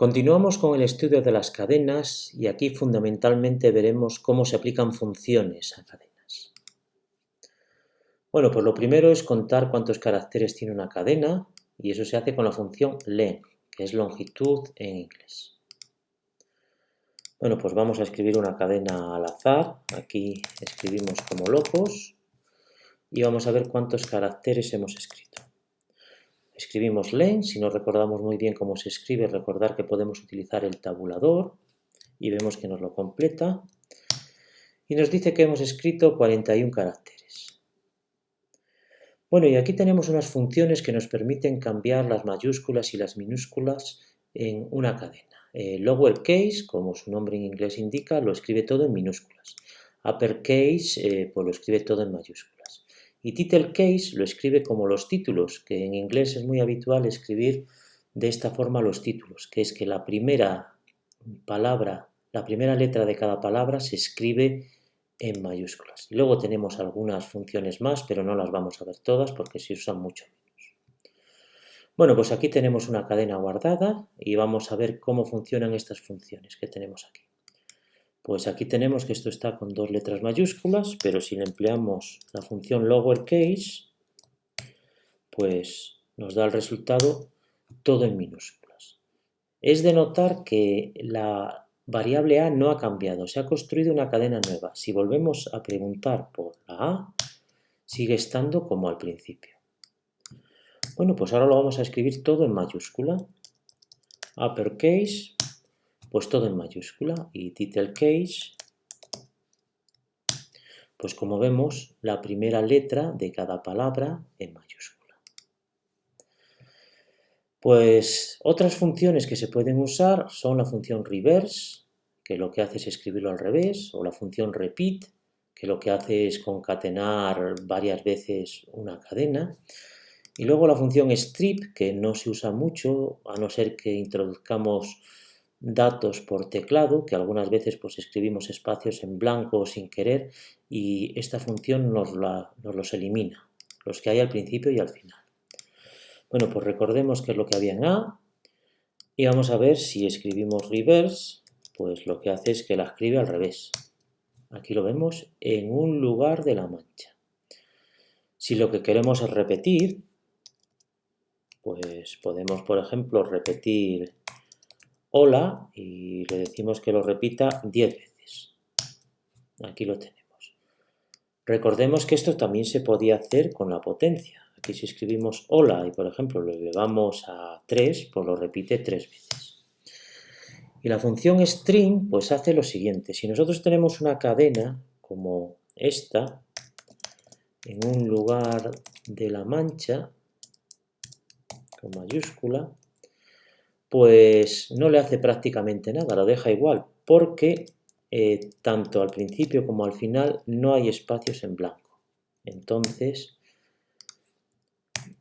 Continuamos con el estudio de las cadenas y aquí fundamentalmente veremos cómo se aplican funciones a cadenas. Bueno, pues lo primero es contar cuántos caracteres tiene una cadena y eso se hace con la función len, que es longitud en inglés. Bueno, pues vamos a escribir una cadena al azar. Aquí escribimos como locos y vamos a ver cuántos caracteres hemos escrito. Escribimos len, si no recordamos muy bien cómo se escribe, recordar que podemos utilizar el tabulador y vemos que nos lo completa. Y nos dice que hemos escrito 41 caracteres. Bueno, y aquí tenemos unas funciones que nos permiten cambiar las mayúsculas y las minúsculas en una cadena. lower case, como su nombre en inglés indica, lo escribe todo en minúsculas. Uppercase, eh, pues lo escribe todo en mayúsculas. Y title case lo escribe como los títulos, que en inglés es muy habitual escribir de esta forma los títulos, que es que la primera palabra, la primera letra de cada palabra se escribe en mayúsculas. Y luego tenemos algunas funciones más, pero no las vamos a ver todas porque se usan mucho menos. Bueno, pues aquí tenemos una cadena guardada y vamos a ver cómo funcionan estas funciones que tenemos aquí. Pues aquí tenemos que esto está con dos letras mayúsculas, pero si empleamos la función lowercase, pues nos da el resultado todo en minúsculas. Es de notar que la variable a no ha cambiado, se ha construido una cadena nueva. Si volvemos a preguntar por la a, sigue estando como al principio. Bueno, pues ahora lo vamos a escribir todo en mayúscula. Uppercase, pues todo en mayúscula y title case, pues como vemos, la primera letra de cada palabra en mayúscula. Pues otras funciones que se pueden usar son la función reverse, que lo que hace es escribirlo al revés, o la función repeat, que lo que hace es concatenar varias veces una cadena, y luego la función strip, que no se usa mucho, a no ser que introduzcamos datos por teclado, que algunas veces pues escribimos espacios en blanco sin querer y esta función nos, nos los elimina, los que hay al principio y al final. Bueno, pues recordemos qué es lo que había en A y vamos a ver si escribimos reverse, pues lo que hace es que la escribe al revés. Aquí lo vemos en un lugar de la mancha. Si lo que queremos es repetir, pues podemos, por ejemplo, repetir hola y le decimos que lo repita 10 veces. Aquí lo tenemos. Recordemos que esto también se podía hacer con la potencia. Aquí si escribimos hola y por ejemplo lo elevamos a 3, pues lo repite 3 veces. Y la función string pues hace lo siguiente. Si nosotros tenemos una cadena como esta, en un lugar de la mancha, con mayúscula, pues no le hace prácticamente nada, lo deja igual, porque eh, tanto al principio como al final no hay espacios en blanco. Entonces,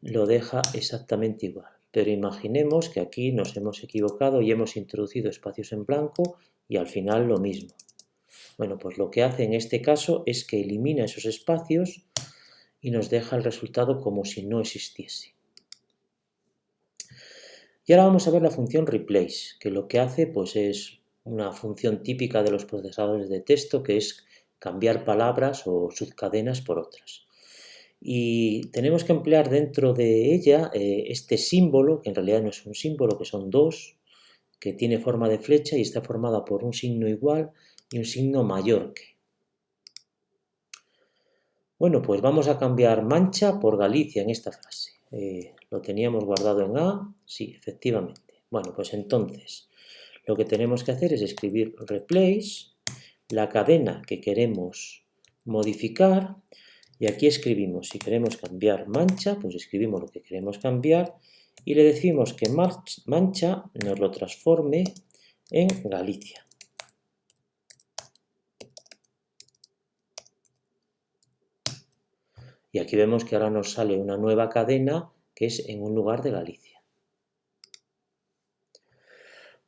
lo deja exactamente igual. Pero imaginemos que aquí nos hemos equivocado y hemos introducido espacios en blanco y al final lo mismo. Bueno, pues lo que hace en este caso es que elimina esos espacios y nos deja el resultado como si no existiese. Y ahora vamos a ver la función replace, que lo que hace pues es una función típica de los procesadores de texto, que es cambiar palabras o subcadenas por otras. Y tenemos que emplear dentro de ella eh, este símbolo, que en realidad no es un símbolo, que son dos, que tiene forma de flecha y está formada por un signo igual y un signo mayor que. Bueno, pues vamos a cambiar mancha por Galicia en esta frase. Eh, ¿Lo teníamos guardado en A? Sí, efectivamente. Bueno, pues entonces lo que tenemos que hacer es escribir replace, la cadena que queremos modificar, y aquí escribimos, si queremos cambiar mancha, pues escribimos lo que queremos cambiar, y le decimos que mancha nos lo transforme en Galicia. Y aquí vemos que ahora nos sale una nueva cadena que es en un lugar de Galicia.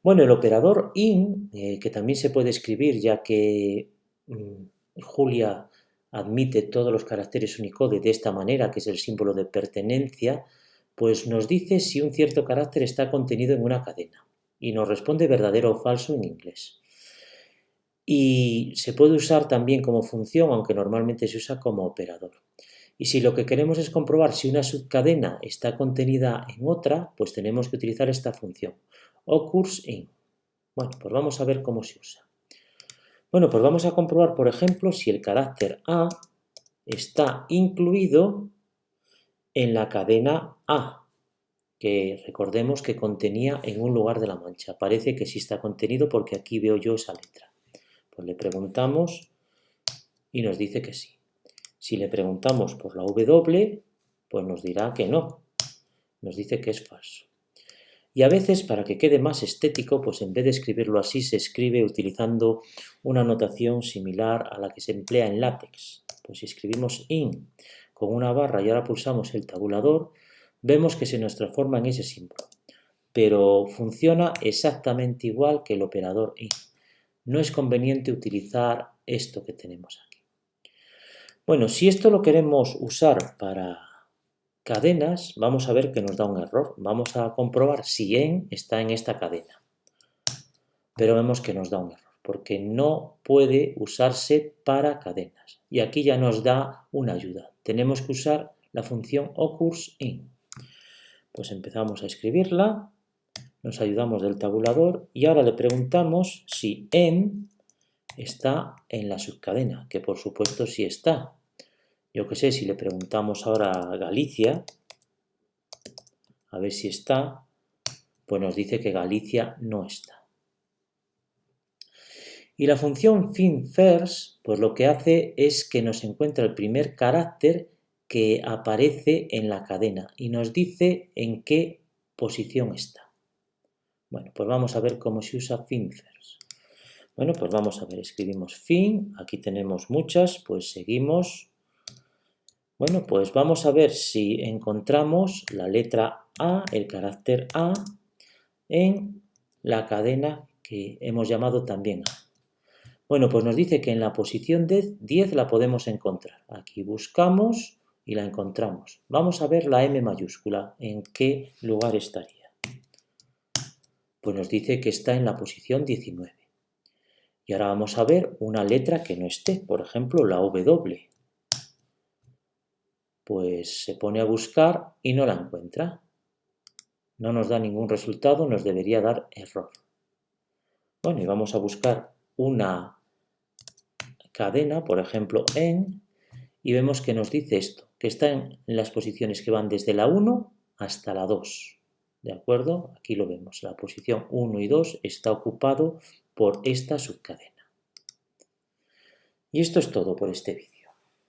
Bueno, el operador IN, eh, que también se puede escribir ya que mm, Julia admite todos los caracteres Unicode de esta manera, que es el símbolo de pertenencia, pues nos dice si un cierto carácter está contenido en una cadena. y nos responde verdadero o falso en inglés. Y se puede usar también como función, aunque normalmente se usa como operador. Y si lo que queremos es comprobar si una subcadena está contenida en otra, pues tenemos que utilizar esta función, occurs in. Bueno, pues vamos a ver cómo se usa. Bueno, pues vamos a comprobar, por ejemplo, si el carácter A está incluido en la cadena A, que recordemos que contenía en un lugar de la mancha. Parece que sí está contenido porque aquí veo yo esa letra. Pues le preguntamos y nos dice que sí. Si le preguntamos por la W, pues nos dirá que no. Nos dice que es falso. Y a veces, para que quede más estético, pues en vez de escribirlo así, se escribe utilizando una notación similar a la que se emplea en látex. Pues si escribimos in con una barra y ahora pulsamos el tabulador, vemos que se nos transforma en ese símbolo. Pero funciona exactamente igual que el operador in. No es conveniente utilizar esto que tenemos aquí. Bueno, si esto lo queremos usar para cadenas, vamos a ver que nos da un error. Vamos a comprobar si en está en esta cadena. Pero vemos que nos da un error, porque no puede usarse para cadenas. Y aquí ya nos da una ayuda. Tenemos que usar la función occurs_in. Pues empezamos a escribirla, nos ayudamos del tabulador y ahora le preguntamos si en está en la subcadena, que por supuesto sí está. Yo que sé, si le preguntamos ahora a Galicia, a ver si está, pues nos dice que Galicia no está. Y la función FinFirst, pues lo que hace es que nos encuentra el primer carácter que aparece en la cadena y nos dice en qué posición está. Bueno, pues vamos a ver cómo se usa FinFirst. Bueno, pues vamos a ver, escribimos fin, aquí tenemos muchas, pues seguimos. Bueno, pues vamos a ver si encontramos la letra A, el carácter A, en la cadena que hemos llamado también A. Bueno, pues nos dice que en la posición 10 la podemos encontrar. Aquí buscamos y la encontramos. Vamos a ver la M mayúscula, en qué lugar estaría. Pues nos dice que está en la posición 19. Y ahora vamos a ver una letra que no esté, por ejemplo la W. Pues se pone a buscar y no la encuentra. No nos da ningún resultado, nos debería dar error. Bueno, y vamos a buscar una cadena, por ejemplo, en, y vemos que nos dice esto, que está en las posiciones que van desde la 1 hasta la 2. ¿De acuerdo? Aquí lo vemos, la posición 1 y 2 está ocupado por esta subcadena. Y esto es todo por este vídeo.